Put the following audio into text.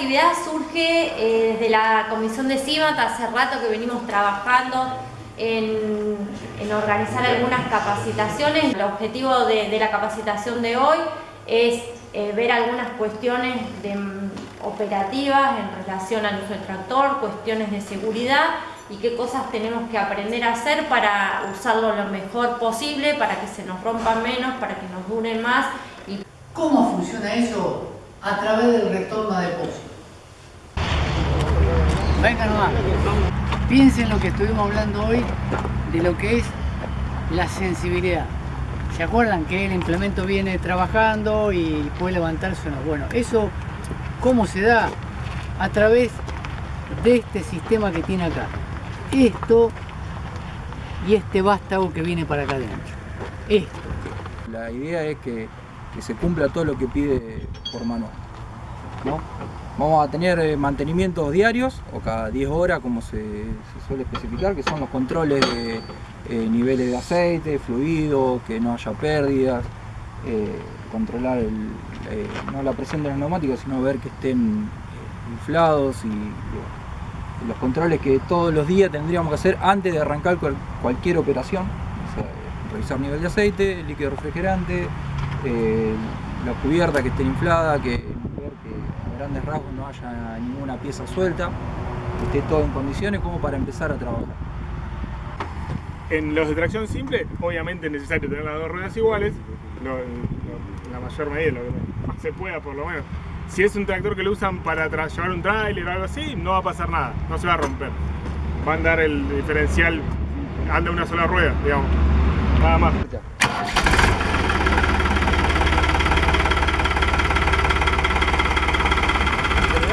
actividad surge eh, desde la comisión de CIMAT, hace rato que venimos trabajando en, organizar algunas capacitaciones. El objetivo de, la capacitación de hoy es eh, ver algunas cuestiones mm, operativas en relación al uso del tractor, cuestiones de seguridad y qué cosas tenemos que aprender a hacer para usarlo lo mejor posible, para que se nos rompa menos, para que nos dure más. Y... ¿Cómo funciona eso a través del retorno a depósito? Venga nomás, piensen lo que estuvimos hablando hoy de lo que es la sensibilidad. ¿Se acuerdan que el implemento viene trabajando y puede levantarse o no? Bueno, eso, ¿cómo se da? A través de este sistema que tiene acá esto y este vástago que viene para acá adentro. Esto. La idea es que, se cumpla todo lo que pide por manual. Vamos a tener eh, mantenimientos diarios o cada 10 horas como se, suele especificar, que son los controles de eh, niveles de aceite, fluido, que no haya pérdidas, eh, controlar no la presión de los neumáticos, sino ver que estén inflados y los controles que todos los días tendríamos que hacer antes de arrancar cualquier operación. revisar nivel de aceite, líquido refrigerante, eh, la cubierta que esté inflada, que grandes rasgos no haya ninguna pieza suelta, esté todo en condiciones como para empezar a trabajar. En los de tracción simple, obviamente es necesario tener las dos ruedas iguales, la mayor medida, lo que más se pueda por lo menos. Si es un tractor que lo usan para llevar un trailer o algo así, no va a pasar nada, no se va a romper. Va a andar el diferencial, anda una sola rueda, digamos. Nada más. vamos a